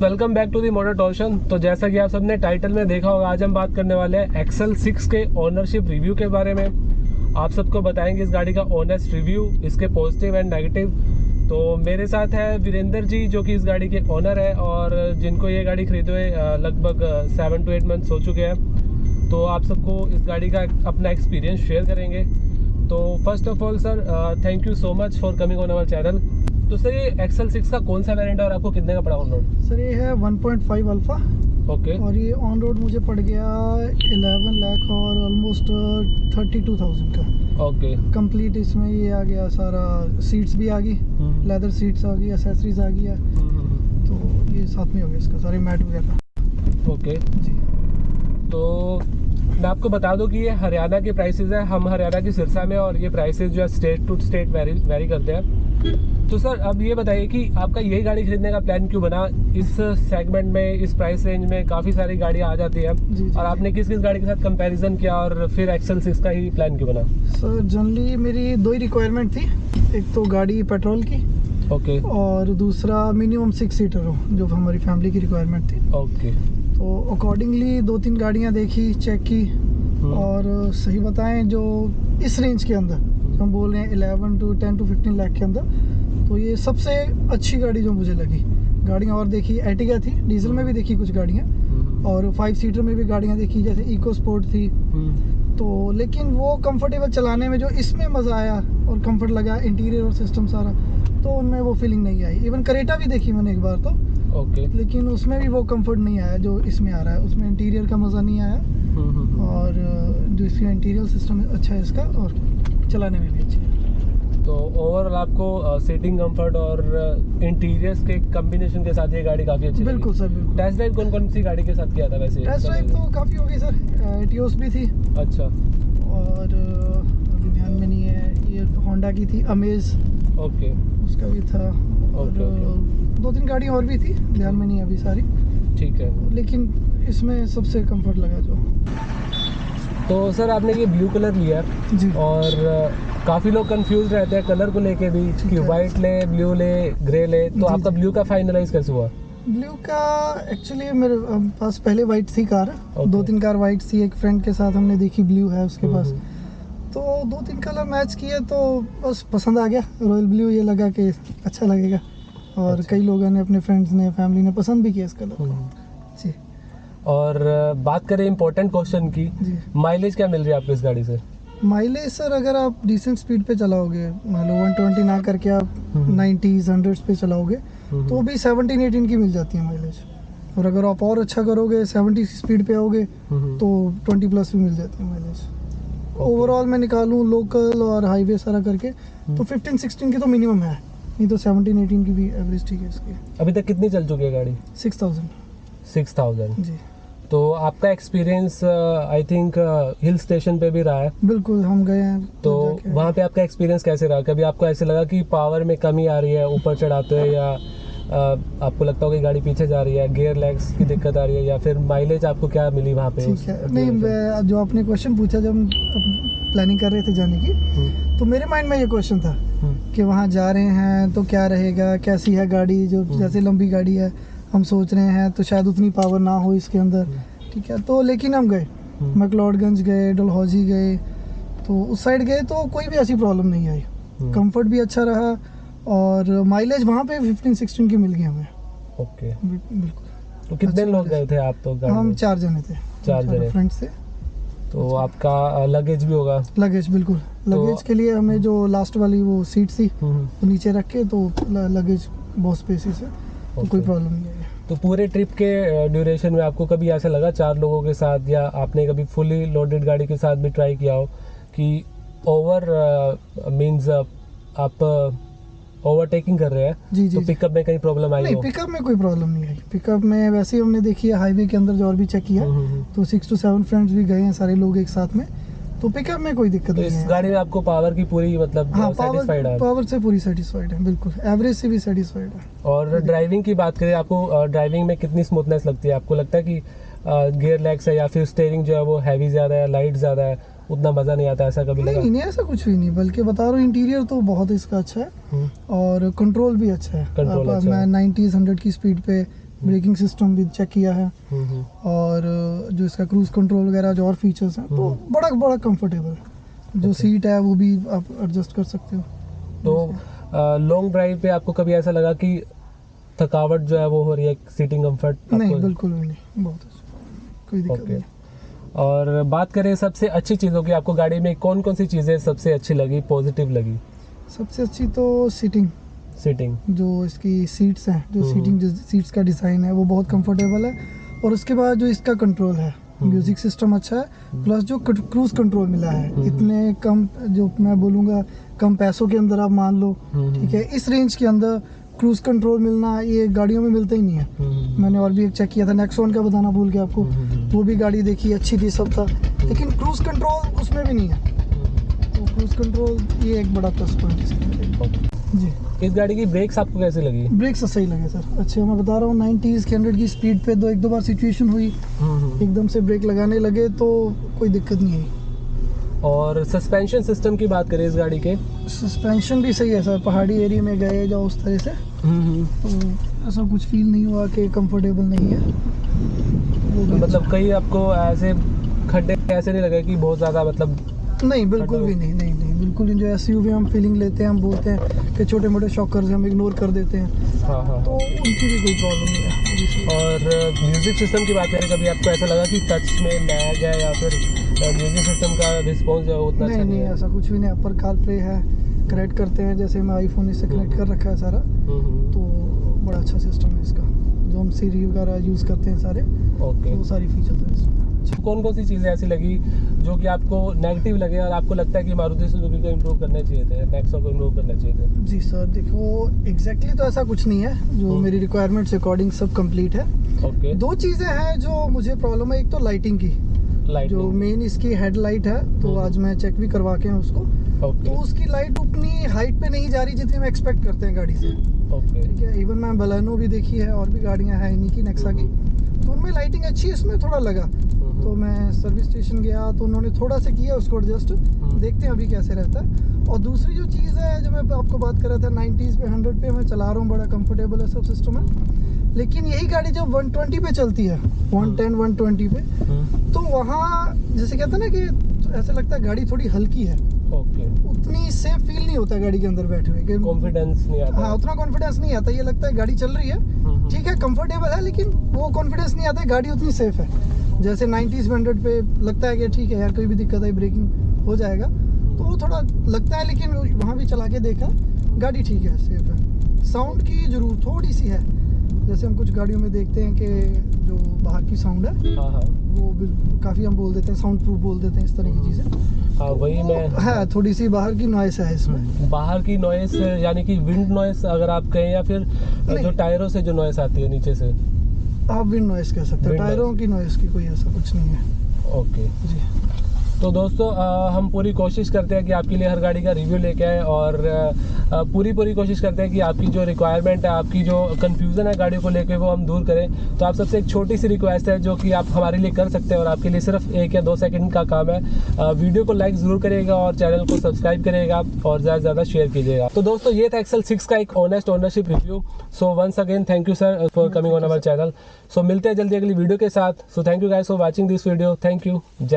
Welcome back to the motor torsion तो जैसा कि आप सबने टाइटल में देखा होगा, आज हम बात करने वाले हैं एक्सेल सिक्स के ओनरशिप रिव्यू के बारे में। आप सबको बताएँगे इस गाड़ी का ओनर्स रिव्यू इसके पॉजिटिव एंड नेगेटिव तो मेरे साथ है वीरेंद्र जी, जो कि इस गाड़ी के ओनर है और जिनको ये गाड़ी खरीदे हुए लगभग सेवन टू एट मंथ्स हो चुके हैं। तो आप सबको इस गाड़ी का अपना एक्सपीरियंस शेयर करेंगे। तो first of all sir thank you so much for coming on our channel तो सर ये एक्सेल सिक्स का कौन सा वेरिएंट है और आपको कितने का पड़ा ऑन रोड सर ये है 1.5 अल्फ़ा Okay. और ये ऑन रोड मुझे पड़ गया 11 लाख और ऑलमोस्ट 32,000 का। Okay. कंप्लीट इसमें ये आ गया सारा सीट्स भी आ गई हम्म। लेदर सीट्स आ गई एसेसरीज आ गई है। हम्म, तो ये साथ में हो गया इसका सारे मैट वगैरह। ओके जी। तो मैं आपको बता दूँ कि ये हरियाणा के प्राइसेस है हम हरियाणा की सिरसा में और ये प्राइसेस जो है state to state vary vary करते हैं। तो सर अब ये बताइए कि आपका यही गाड़ी खरीदने का प्लान क्यों बना? इस सेगमेंट में इस प्राइस रेंज में काफ़ी सारी गाड़ियाँ आ जाती हैं जी, जी। और आपने किस किस गाड़ी के साथ कंपैरिजन किया और फिर एक्सेल सिक्स का ही प्लान क्यों बना? सर जनरली मेरी दो ही रिक्वायरमेंट थी। एक तो गाड़ी पेट्रोल की ओके और दूसरा मिनिमम सिक्स सीटर हो जो हमारी फैमिली की रिक्वायरमेंट थी। ओके तो अकॉर्डिंगली दो तीन गाड़ियाँ देखी चेक की हम्म। और सही बताएँ जो इस रेंज के अंदर हम बोल रहे हैं 11 टू 10 टू 15 लाख के अंदर। तो ये सबसे अच्छी गाड़ी जो मुझे लगी। गाड़ियाँ और देखी एटिगा थी डीजल में भी देखी कुछ गाड़ियाँ। और फाइव सीटर में भी गाड़ियाँ देखी जैसे इको स्पोर्ट थी। तो लेकिन वो कंफर्टेबल चलाने में जो इसमें मज़ा आया और कंफर्ट लगा इंटीरियर और सिस्टम सारा तो उनमें वो फीलिंग नहीं आई। इवन करेटा भी देखी मैंने एक बार तो। ओके लेकिन उसमें भी वो कंफर्ट नहीं आया जो इसमें आ रहा है। उसमें इंटीरियर का मज़ा नहीं आया। और जो इसका इंटीरियर सिस्टम अच्छा है इसका और चलाने में भी अच्छी है। तो ओवरऑल आपको सीटिंग कंफर्ट और इंटीरियर्स के कॉम्बिनेशन के साथ ये गाड़ी काफ़ी अच्छी बिल्कुल सर बिल्कुल। टेस्ट ड्राइव कौन कौन सी गाड़ी के साथ किया था वैसे? टेस्ट ड्राइव तो काफ़ी हो गई सर एटियोस भी थी। अच्छा। और अभी ध्यान में नहीं है ये होंडा की थी अमेज ओके उसका भी था। और। दो तीन गाड़ी और भी थी ध्यान में नहीं अभी सारी। ठीक है। लेकिन इसमें सबसे कंफर्ट लगा जो। तो सर आपने ये ब्लू कलर लिया जी। और काफ़ी लोग कंफ्यूज रहते हैं कलर को लेके भी कि। वाइट ले ब्लू ले ग्रे ले तो आपका ब्लू का फाइनलाइज कैसे हुआ? ब्लू का एक्चुअली मेरे पास पहले वाइट थी कार ओके। दो तीन कार वाइट थी एक फ्रेंड के साथ हमने देखी ब्लू है उसके पास। हम्म, तो दो तीन कलर मैच किए तो बस पसंद आ गया। रॉयल ब्लू ये लगा कि अच्छा लगेगा। और अच्छा। कई लोगों ने अपने फ्रेंड्स ने फैमिली ने पसंद भी किया इस कलर को। हम्म। और बात करें इम्पोर्टेंट क्वेश्चन की माइलेज क्या मिल रही है आपको इस गाड़ी से? माइलेज सर अगर आप डिसेंट स्पीड पे चलाओगे मान लो वन ट्वेंटी ना करके आप हम्म। नाइन्टीज हंड्रेड्स पे चलाओगे हम्म, तो भी सेवनटीन एटीन की मिल जाती है माइलेज और अगर आप और अच्छा करोगे सेवेंटी स्पीड पे आओगे हम्म, तो ट्वेंटी प्लस भी मिल जाती है माइलेज ओवरऑल मैं निकालूं लोकल और हाईवे सारा करके तो फिफ्टीन सिक्सटीन की तो मिनिमम है। नहीं तो सेवनटीन एटीन की भी एवरेज ठीक है इसकी। अभी तक कितनी चल चुकी है गाड़ी? Six thousand six thousand. जी। तो आपका experience I think hill station पे भी रहा है। बिल्कुल हम गए हैं तो वहाँ पे आपका एक्सपीरियंस कैसे रहा? कभी आपको ऐसे लगा कि पावर में कमी आ रही है ऊपर चढ़ाते हुए या अ, आपको लगता हो कि गाड़ी पीछे जा रही है गियर लेग्स की दिक्कत आ रही है या फिर माइलेज आपको क्या मिली वहाँ पे ठीक है। नहीं जो आपने क्वेश्चन पूछा जब हम प्लानिंग कर रहे थे जाने की हम्म, तो मेरे माइंड में ये क्वेश्चन था हम्म, कि वहाँ जा रहे हैं तो क्या रहेगा कैसी है गाड़ी जो हम्म। जैसे लंबी गाड़ी है हम सोच रहे हैं तो शायद उतनी पावर ना हो इसके अंदर। हम्म, ठीक है तो लेकिन हम गए। हम्म, मैकलॉडगंज गए डलहौजी गए तो उस साइड गए तो कोई भी ऐसी प्रॉब्लम नहीं आई। हम्म, कंफर्ट भी अच्छा रहा और माइलेज वहाँ पे 15 16 की मिल गई हमें। ओके बिल्कुल। तो कितने अच्छा लोग गए थे आप तो हम चार जने थे। चार जने। फ्रेंड से तो आपका लगेज भी होगा? लगेज बिल्कुल। लगेज के लिए हमें जो लास्ट वाली वो सीट थी हम्म, वो नीचे रख के तो लगेज बहुत स्पेसिस है तो कोई प्रॉब्लम नहीं है तो पूरे ट्रिप के ड्यूरेशन में आपको कभी ऐसा लगा चार लोगों के साथ या आपने कभी फुली लोडेड गाड़ी के साथ भी ट्राई किया हो कि ओवर मींस आप ओवरटेकिंग कर रहे हैं? जी जी तो पिकअप में कहीं प्रॉब्लम आई नहीं हो? पिकअप में कोई प्रॉब्लम नहीं आई। पिकअप में वैसे ही हमने देखी है हाईवे के अंदर जो और भी चेक किया हम्म, हम्म, हम्म। तो सिक्स टू सेवन फ्रेंड्स भी गए हैं सारे लोग एक साथ में। तो पिकअप में कोई दिक्कत तो नहीं इस है। गाड़ी में आपको पावर की पूरी मतलब हाँ पावर पावर से पूरी सेटिस्फाइड है बिल्कुल। एवरेज से भी सेटिस्फाइड है। और ड्राइविंग की बात करें आपको ड्राइविंग में कितनी स्मूथनेस लगती है? आपको लगता है कि गियर लेग्स है या फिर स्टेयरिंग जो है वो हैवी ज़्यादा है लाइट ज़्यादा है उतना मज़ा नहीं आता ऐसा कभी लगा नहीं नहीं ऐसा कुछ भी नहीं बल्कि बता रहा हूँ इंटीरियर तो बहुत इसका अच्छा है हम्म, और कंट्रोल भी अच्छा है। अब अच्छा मैं। नाइन्टीज हंड्रेड की स्पीड पे ब्रेकिंग सिस्टम भी चेक किया है। हम्म, हम्म। और जो इसका क्रूज कंट्रोल वगैरह जो और फीचर्स हैं तो हम्म। बड़ा बड़ा कंफर्टेबल है जो सीट है वो भी आप एडजस्ट कर सकते हो। तो लॉन्ग ड्राइव पे आपको कभी ऐसा लगा कि थकावट जो है वो हो रही है सीटिंग कंफर्ट नहीं बिल्कुल नहीं। बहुत अच्छा। कोई दिक्कत नहीं। और बात करें सबसे अच्छी चीज़ों की आपको गाड़ी में कौन कौन सी चीज़ें सबसे अच्छी लगी पॉजिटिव लगी? सबसे अच्छी तो सीटिंग सीटिंग जो इसकी सीट्स हैं जो। सीटिंग जो सीट्स का डिज़ाइन है वो बहुत कंफर्टेबल है। और उसके बाद जो इसका कंट्रोल है हम्म। म्यूज़िक सिस्टम अच्छा है प्लस जो क्रूज कंट्रोल मिला है हम्म। इतने कम जो मैं बोलूँगा कम पैसों के अंदर आप मान लो हम्म। ठीक है इस रेंज के अंदर क्रूज कंट्रोल मिलना ये गाड़ियों में मिलता ही नहीं है हम्म। मैंने और भी एक चेक किया था नेक्सॉन का बताना भूल गया आपको हम्म। वो भी गाड़ी देखी अच्छी थी सब था लेकिन क्रूज कंट्रोल उसमें भी नहीं है तो क्रूज कंट्रोल ये एक बड़ा प्लस पॉइंट है जी। इस गाड़ी की ब्रेक्स आपको कैसे लगी? ब्रेक्स सही लगे सर। अच्छे मैं बता रहा हूँ नाइन्टीज़ के हंड्रेड की स्पीड पे दो एक दो बार सिचुएशन हुई। एकदम से ब्रेक लगाने लगे तो कोई दिक्कत नहीं आई। और सस्पेंशन सिस्टम की बात करें इस गाड़ी के। सस्पेंशन भी सही है सर। पहाड़ी एरिया में गए जाओ उस तरह से। तो ऐसा कुछ फील नहीं हुआ कि कंफर्टेबल नहीं है। मतलब कहीं आपको ऐसे खड्डे ऐसे नहीं लगे कि बहुत ज़्यादा मतलब अच्छा। नहीं बिल्कुल भी नहीं नहीं नहीं। बिल्कुल जो एसयूवी हम फीलिंग लेते हैं हम बोलते हैं कि छोटे मोटे शॉकर्स हम इग्नोर कर देते हैं। हाँ हाँ। तो उनकी भी कोई प्रॉब्लम नहीं है। और म्यूज़िक सिस्टम की बात करें कभी आपको ऐसा लगा कि टच में लैग है या फिर म्यूज़िक सिस्टम का रिस्पॉन्स जो है उतना नहीं अच्छा नहीं है? ऐसा कुछ भी नहीं अपर कार प्ले है कनेक्ट करते हैं जैसे मैं आईफोन इससे कनेक्ट कर रखा है सारा हम्म, हम्म। तो बड़ा अच्छा सिस्टम जो हम सीरी वगैरह यूज़ करते हैं सारे। ओके वो सारी फीचर्स हैं इसमें। कौन कौन सी चीज़ें ऐसी लगी जो कि आपको नेगेटिव लगे और आपको लगता है कि मारुति सुजुकी को इम्प्रूव करना चाहिए थे नेक्सो को इम्प्रूव करना चाहिए थे? जी सर देखो एग्जैक्टली तो ऐसा कुछ नहीं है। जो हम्म। मेरी रिक्वायरमेंट्स अकॉर्डिंग सब कंप्लीट है। ओके दो चीज़ें हैं जो मुझे प्रॉब्लम है। एक तो लाइटिंग की। जो मेन इसकी हेडलाइट है तो हम्म। आज मैं चेक भी करवा के हैं उसको। ओके तो उसकी लाइट उतनी हाइट पे नहीं जा रही जितनी हम एक्सपेक्ट करते हैं गाड़ी से। ओके ठीक है इवन मैं बलानो भी देखी है और भी गाड़ियाँ हैं इन्हीं की नेक्सा की। तो उनमें लाइटिंग अच्छी है इसमें थोड़ा लगा। हम्म। तो मैं सर्विस स्टेशन गया तो उन्होंने थोड़ा सा किया उसको एडजस्ट देखते हैं अभी कैसे रहता है। और दूसरी जो चीज़ है जो मैं आपको बात कर रहा था 90s पे 100 पे मैं चला रहा हूँ बड़ा कंफर्टेबल है सब सिस्टम है लेकिन यही गाड़ी जब 120 पे चलती है 110 120 पे तो वहाँ जैसे कहते हैं ना कि ऐसा लगता है गाड़ी थोड़ी हल्की है। उतनी सेफ़ फील नहीं होता गाड़ी के अंदर बैठे हुए कॉन्फिडेंस नहीं आता। हाँ उतना कॉन्फिडेंस नहीं आता ये लगता है गाड़ी चल रही है। हम्म, ठीक है कंफर्टेबल है लेकिन वो कॉन्फिडेंस नहीं आता गाड़ी उतनी सेफ़ है। जैसे 90s हंड्रेड पे लगता है कि ठीक है यार कोई भी दिक्कत है ब्रेकिंग हो जाएगा। तो वो थोड़ा लगता है लेकिन वहाँ भी चला के देखा गाड़ी ठीक है सेफ़ है। साउंड की ज़रूर थोड़ी सी है जैसे हम कुछ गाड़ियों में देखते हैं कि जो बाहर की साउंड है हाँ हाँ। वो काफ़ी हम बोल देते हैं साउंड प्रूफ बोल देते हैं इस तरह की चीज़ें। हाँ वही मैं है थोड़ी सी बाहर की नॉइस है इसमें। बाहर की नॉइस यानी कि विंड नॉइस अगर आप कहें या फिर जो टायरों से जो नॉइस आती है नीचे से। आप विंड नॉइस कह सकते हैं। टायरों की नॉइस की कोई ऐसा कुछ नहीं है। ओके जी। तो दोस्तों हम पूरी कोशिश करते हैं कि आपके लिए हर गाड़ी का रिव्यू लेके आए और पूरी पूरी कोशिश करते हैं कि आपकी जो रिक्वायरमेंट है आपकी जो कंफ्यूजन है गाड़ियों को लेके वो हम दूर करें। तो आप सबसे एक छोटी सी रिक्वेस्ट है जो कि आप हमारे लिए कर सकते हैं और आपके लिए सिर्फ़ एक या दो सेकंड का काम है। वीडियो को लाइक ज़रूर करिएगा और चैनल को सब्सक्राइब करिएगा और ज़्यादा से ज़्यादा शेयर कीजिएगा। तो दोस्तों ये था एक्सल सिक्स का एक honest ownership review so once again thank you sir for coming on our channel so मिलते हैं जल्दी अगली वीडियो के साथ। So thank you guys for watching this video thank you जय